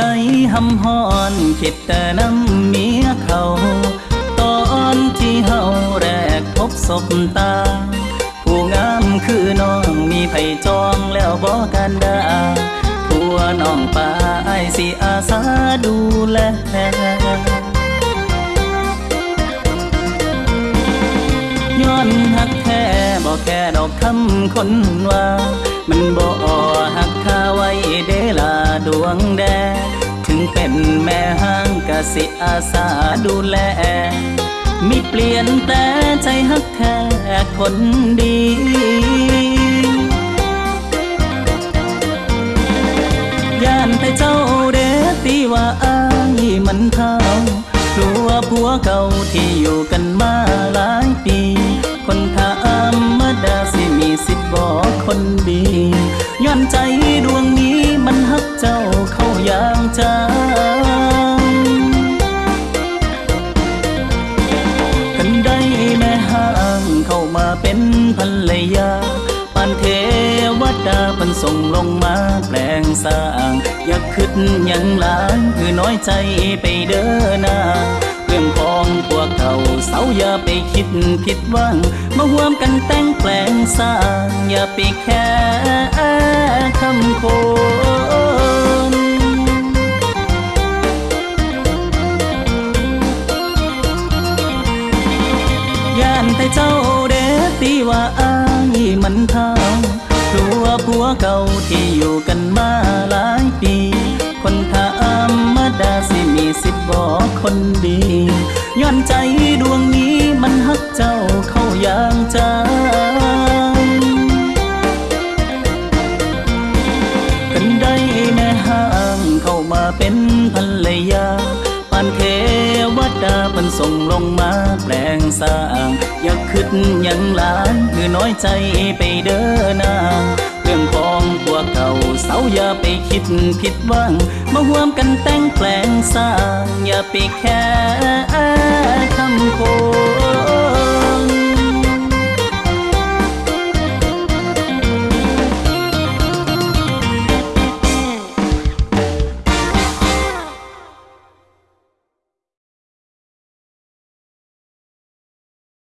ใจหำหอนคิดแต่น้ำเมียเขา ตอนที่เฮาแรกพบศบตา ผู้งามคือน้องมีไผจองแล้วบอกกันดาผัวน้องป้าไอสิอาสาดูแลย้อนหักแท้บอกแค่ดอกคำคนว่า มันบ่หักค่าไว้เดลาดวงแดถึงเป็น แม่ห้างกะสิอาสาดูแล มีเปลี่ยนแต่ใจหักแท้คนดีย่านแต่เจ้าเดตีว่าอายมันเท่ากลัวผัวเก่าที่อยู่กันมาหลายปี คนธรรมดาสิมีสิทธิ์บอกคนดีย้อนใจดวงนี้มันหักเจ้าเข้าอย่างจั เป็นภรรยาปานเทวดาเพันส่งลงมาแปลงสร้าง อยากขึ้นยังหลายคือน้อยใจไปเด้อนาเรื่องของพวกเขาเสาอย่าไปคิดผิดหวังมาห่วมกันแต่งแปลงสร้าง อย่าไปแค่คำโคนยานแต่เจ้า มันเท่ากลัวผัวเก่าที่อยู่กันมาหลายปี คนธรรมดาสิมีสิทธิ์บอกคนดีย้อนใจดวงนี้มันฮักเจ้าเข้าอย่างจั มาแปลงสร้าง อยากขึ้นยังล้านคือน้อยใจไปเด้อนางเรื่องของพวเก่าเสาอย่าไปคิดผิดหวังมาห่วมกันแต่งแปลงสร้าง อย่าไปแค่คำโค